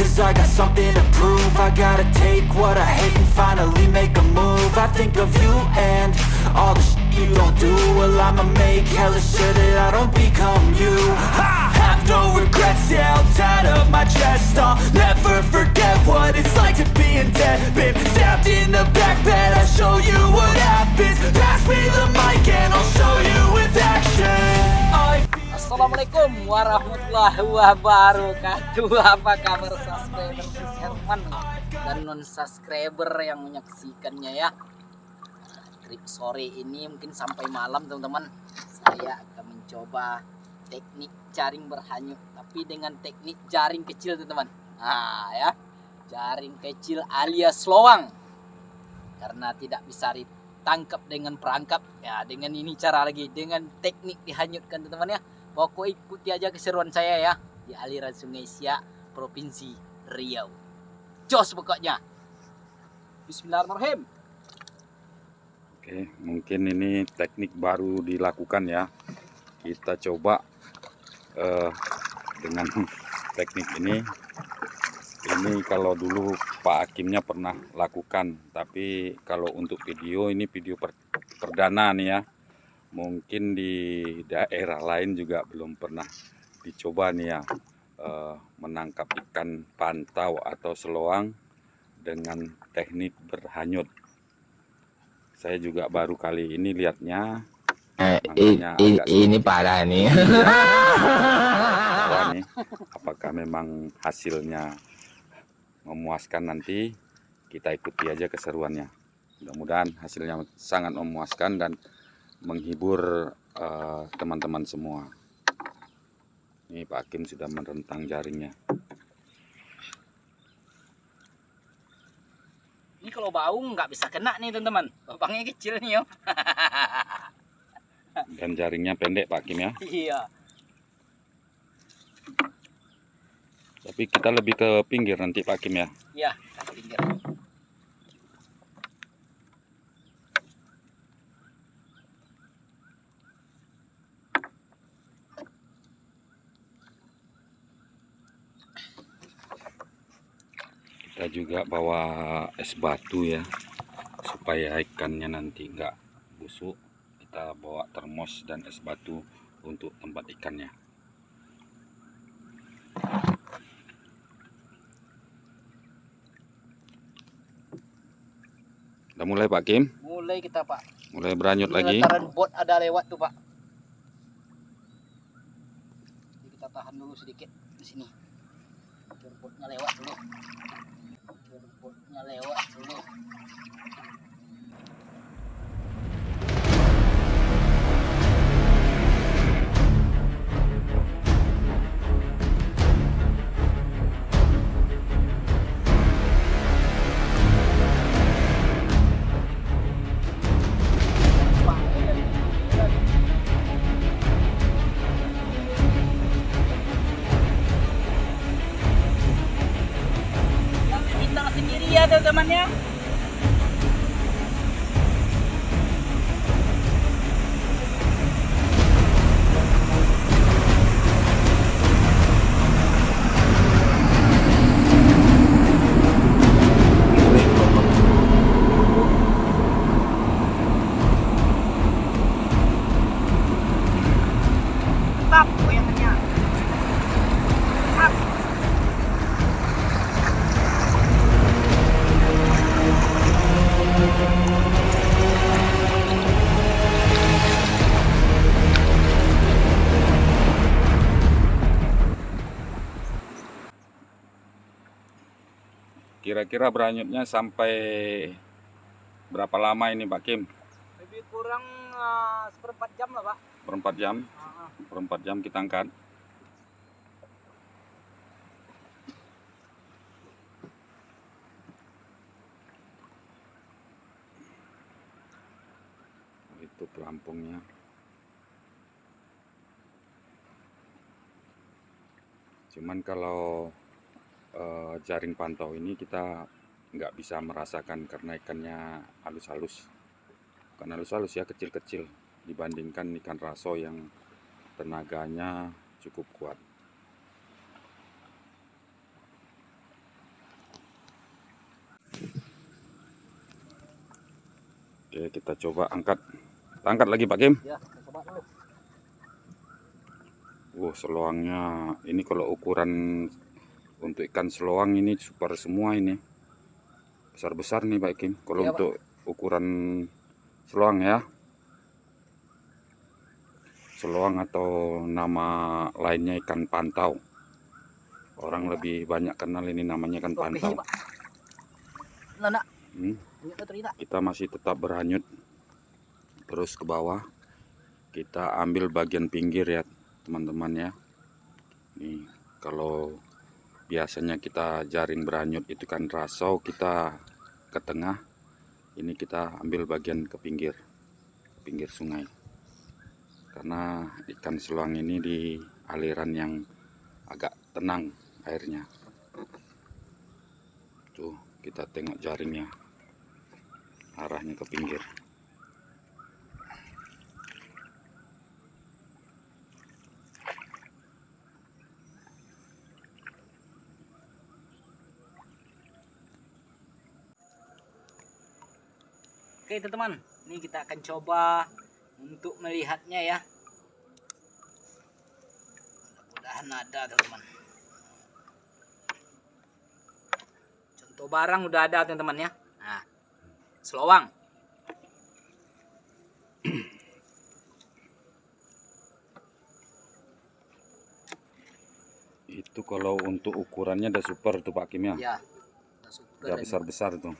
Cause I got something to prove. I gotta take what I hate and finally make a move. I think of you and all the shit you don't do. Well I'ma make hella sure that I don't become you. I have no regrets, yeah, I'll tie up my chest I'll never forget what it's like to be in debt. Been stabbed in the back bed, I'll show you what happens Assalamualaikum warahmatullahi wabarakatuh. Apa kabar subscriber Herman dan non subscriber yang menyaksikannya ya? Trip sore ini mungkin sampai malam teman-teman. Saya akan mencoba teknik jaring berhanyut Tapi dengan teknik jaring kecil teman-teman. Nah ya. Jaring kecil alias lowang. Karena tidak bisa ditangkap dengan perangkap. Ya dengan ini cara lagi. Dengan teknik dihanyutkan teman-teman ya Pokok ikuti aja keseruan saya ya di aliran Sungai Siak, Provinsi Riau. Jos pokoknya. Bismillahirrahmanirrahim. Oke, mungkin ini teknik baru dilakukan ya. Kita coba uh, dengan teknik ini. Ini kalau dulu Pak Hakimnya pernah lakukan, tapi kalau untuk video ini video per, perdana nih ya mungkin di daerah lain juga belum pernah dicoba nih ya eh, menangkap ikan pantau atau seloang dengan teknik berhanyut. Saya juga baru kali ini lihatnya eh, ini parah nih. Iya. nih. Apakah memang hasilnya memuaskan nanti? Kita ikuti aja keseruannya. Mudah-mudahan hasilnya sangat memuaskan dan menghibur eh, teman-teman uh, semua. Ini Pak Hakim sudah merentang jaringnya. Ini kalau bau nggak bisa kena nih teman-teman. Lubangnya kecil nih yo. Dan jaringnya pendek Pak Hakim ya. Iya. Tapi kita lebih ke pinggir nanti Pak Hakim ya. Iya, ke pinggir. Kita juga bawa es batu ya supaya ikannya nanti enggak busuk. Kita bawa termos dan es batu untuk tempat ikannya. Udah mulai Pak Kim? mulai kita Pak. Mulai beranyut lagi. bot ada lewat tuh Pak. Jadi kita tahan dulu sedikit di sini. Botnya lewat dulu rumputnya lewat dulu Teman. Kira-kira beranyutnya sampai berapa lama ini Pak Kim? Lebih kurang uh, seperempat jam lah Pak. Seperempat jam? Uh -huh. Seperempat jam kita angkat. Itu pelampungnya. Cuman kalau Eh, jaring pantau ini kita nggak bisa merasakan karena ikannya halus-halus bukan halus-halus ya kecil-kecil dibandingkan ikan raso yang tenaganya cukup kuat Oke, kita coba angkat. Kita angkat lagi Pak Kim. Ya. Wow, seluangnya ini kalau ukuran untuk ikan seloang ini super semua ini. Besar-besar nih Pak Kim. Kalau Pak. untuk ukuran seloang ya. Seloang atau nama lainnya ikan pantau. Orang lebih banyak kenal ini namanya ikan pantau. Pak. Hmm. kita masih tetap berhanyut terus ke bawah kita ambil bagian pinggir ya teman-teman ya nih kalau biasanya kita jaring berhanyut itu kan rasau kita ke tengah ini kita ambil bagian ke pinggir ke pinggir sungai karena ikan seluang ini di aliran yang agak tenang airnya tuh kita tengok jaringnya arahnya ke pinggir. Oke teman-teman, ini kita akan coba untuk melihatnya ya. Mudah-mudahan ada teman-teman. Contoh barang udah ada teman-teman ya. Nah, selowang. Itu kalau untuk ukurannya udah super tuh Pak Kim ya. Ya. udah besar-besar tuh.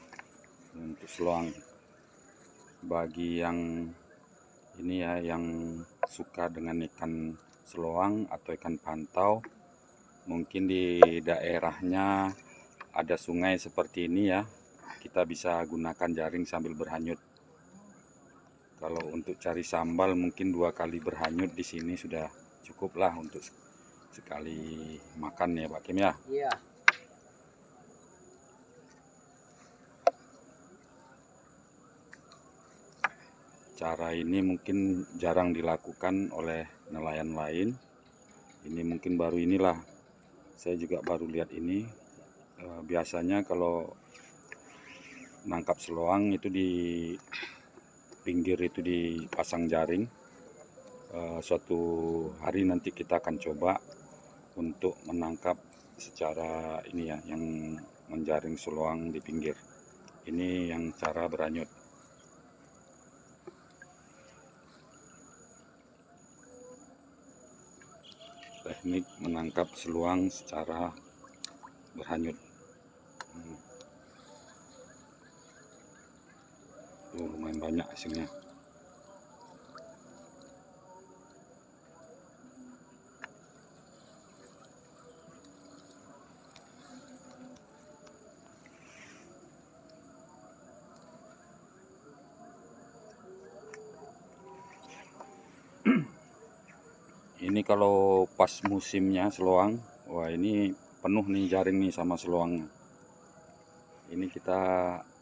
Untuk seloang. Bagi yang ini ya yang suka dengan ikan seloang atau ikan pantau mungkin di daerahnya ada sungai seperti ini ya kita bisa gunakan jaring sambil berhanyut kalau untuk cari sambal mungkin dua kali berhanyut di sini sudah cukup lah untuk sekali makan ya Pak Kim ya Iya. Cara ini mungkin jarang dilakukan oleh nelayan lain. Ini mungkin baru inilah. Saya juga baru lihat ini. Eh, biasanya kalau nangkap seloang itu di pinggir itu dipasang jaring. Eh, suatu hari nanti kita akan coba untuk menangkap secara ini ya yang menjaring seloang di pinggir. Ini yang cara beranyut teknik menangkap seluang secara berhanyut. Hmm. Tuh, lumayan banyak hasilnya. Ini kalau pas musimnya seloang, wah ini penuh nih jaring nih sama seloangnya. Ini kita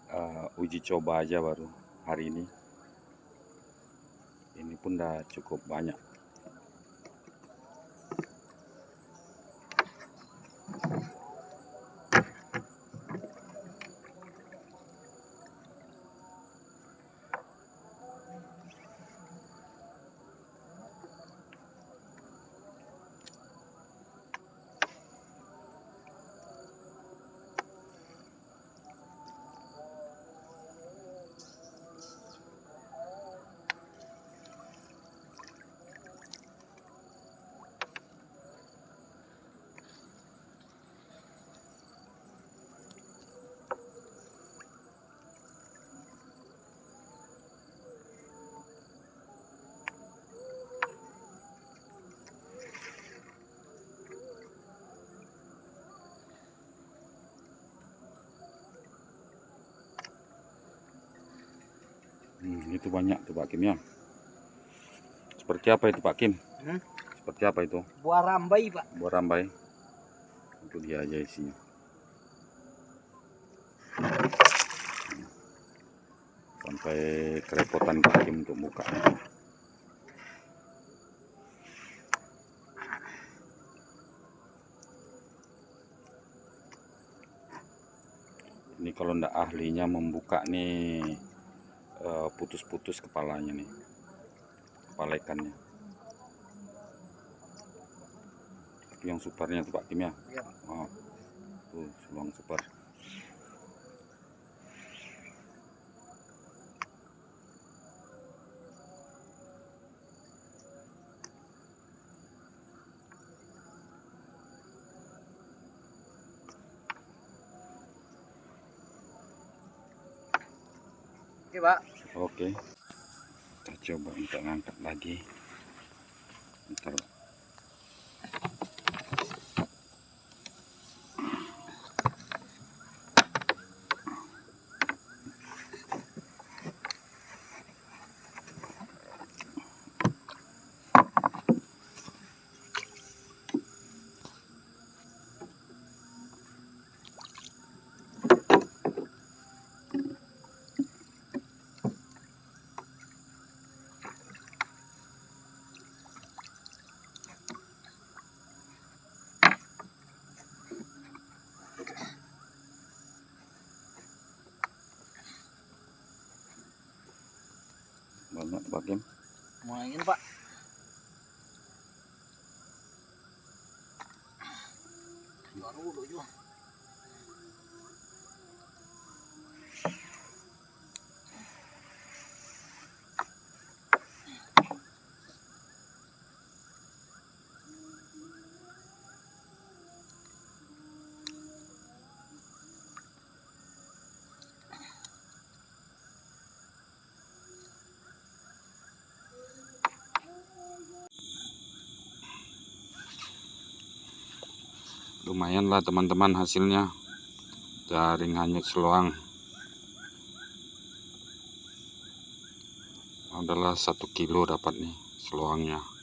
eh, uji coba aja baru hari ini. Ini pun udah cukup banyak. Itu banyak tuh Pak Kim ya. Seperti apa itu Pak Kim? Hmm? Seperti apa itu? Buah rambai, Pak. Buah rambai. Itu dia aja isinya. Sampai kerepotan Pak Kim untuk buka. Ini kalau ndak ahlinya membuka nih eh, putus-putus kepalanya nih. Kepala ikannya. Itu yang supernya tuh Pak Kim ya? Pak. oh, tuh seluang super Oke, Pak. oke. Kita coba untuk ngangkat lagi. Ntar banyak Pak Kim Main, Pak. Lumayan lah teman-teman hasilnya. Jaring hanyut seluang adalah satu kilo dapat nih seluangnya